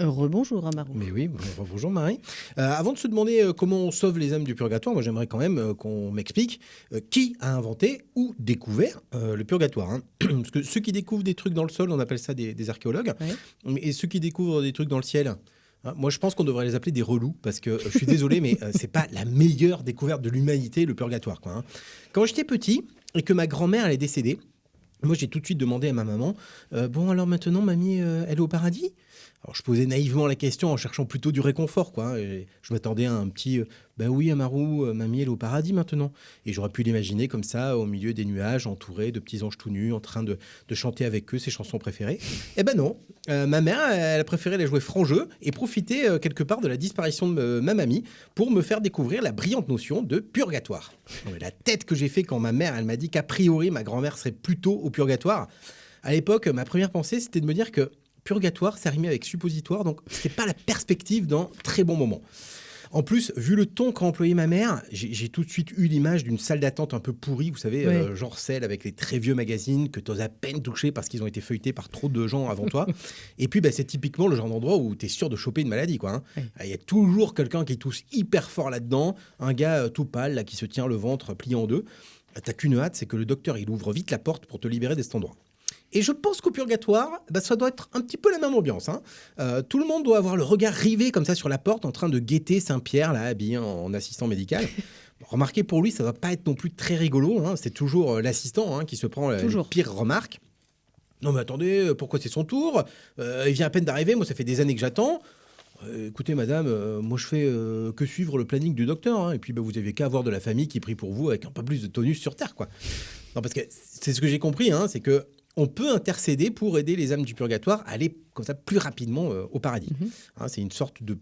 Rebonjour Amarou. Mais oui, bonjour Marie. Euh, avant de se demander euh, comment on sauve les âmes du purgatoire, moi j'aimerais quand même euh, qu'on m'explique qui a inventé ou découvert le purgatoire. hein. Parce que ceux qui découvrent des trucs dans le sol, on appelle ça des, des archéologues. Ouais. Et ceux qui découvrent des trucs dans le ciel, hein, moi je pense qu'on devrait les appeler des relous. Parce que je suis désolé, mais euh, c'est pas la meilleure découverte de l'humanité, le purgatoire. Quoi, hein. Quand j'étais petit et que ma grand-mère est décédée, moi, j'ai tout de suite demandé à ma maman euh, Bon, alors maintenant, mamie, euh, elle est au paradis? Alors, je posais naïvement la question en cherchant plutôt du réconfort, quoi. hein, je m'attendais à un petit Ben oui, Amarou, euh, mamie, elle est au paradis maintenant. Et j'aurais pu l'imaginer comme ça, au milieu des nuages, entourée de petits anges tout nus, en train de, de chanter avec eux ses chansons préférées. Eh ben non Euh, Ma mère, elle a préféré les jouer franc jeu et profiter euh, quelque part de la disparition de ma mamie pour me faire découvrir la brillante notion de purgatoire. Mais la tête que j'ai fait quand ma mère, elle m'a dit qu'a priori, ma grand-mère serait plutôt au purgatoire. À l'époque, ma première pensée, c'était de me dire que purgatoire, ça rimait avec suppositoire, donc c'est pas la perspective d'un très bon moment. En plus, vu le ton qu'a employé ma mère, j'ai tout de suite eu l'image d'une salle d'attente un peu pourrie, vous savez, euh, genre celle avec les très vieux magazines que tu oses à peine toucher parce qu'ils ont été feuilletés par trop de gens avant toi. Et puis, bah, c'est typiquement le genre d'endroit où tu es sûr de choper une maladie. quoi. hein. Oui. Il y a toujours quelqu'un qui tousse hyper fort là-dedans, un gars euh, tout pâle là, qui se tient le ventre plié en deux. T'as qu'une hâte, c'est que le docteur il ouvre vite la porte pour te libérer de cet endroit. Et je pense qu'au purgatoire, bah, ça doit être un petit peu la même ambiance. hein. Euh, tout le monde doit avoir le regard rivé comme ça sur la porte, en train de guetter Saint-Pierre, là, habillé en, en assistant médical. Remarquez, pour lui, ça va pas être non plus très rigolo. hein. C'est toujours euh, l'assistant hein, qui se prend la, les Toujours. pires remarques. Non mais attendez, euh, pourquoi c'est son tour? Euh, Il vient à peine d'arriver, moi ça fait des années que j'attends. Euh, écoutez madame, euh, moi je fais euh, que suivre le planning du docteur. hein. et puis bah, vous avez qu'à avoir de la famille qui prie pour vous avec un peu plus de tonus sur Terre. quoi. Non parce que c'est ce que j'ai compris, hein, c'est que on peut intercéder pour aider les âmes du purgatoire à aller comme ça plus rapidement euh, au paradis. Mhm. Hein, c'est une sorte de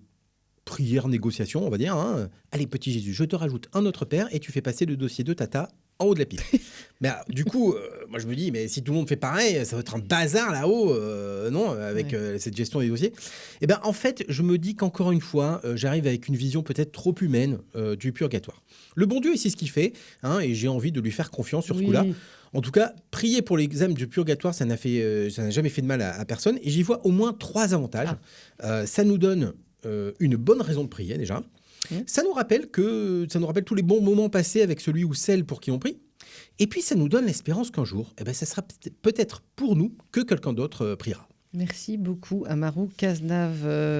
prière négociation, on va dire. hein. Allez petit Jésus, je te rajoute un autre père et tu fais passer le dossier de Tata en haut de la pile. mais alors, du coup, euh, moi je me dis, mais si tout le monde fait pareil, ça va être un bazar là-haut, euh, non, avec Ouais. euh, cette gestion des dossiers. Et ben en fait, je me dis qu'encore une fois, j'arrive avec une vision peut-être trop humaine du purgatoire. Le bon Dieu, il sait ce qu'il fait, hein, et j'ai envie de lui faire confiance sur ce coup-là. En tout cas, prier pour les âmes du purgatoire, ça n'a jamais fait de mal à, à personne. Et j'y vois au moins trois avantages. Euh, ça nous donne une bonne raison de prier déjà. Mhm. Ça nous rappelle que ça nous rappelle tous les bons moments passés avec celui ou celle pour qui on prie. Et puis ça nous donne l'espérance qu'un jour, eh ben, ça sera peut- peut-être pour nous que quelqu'un d'autre euh, priera. Merci beaucoup Amarou Cazenave. euh,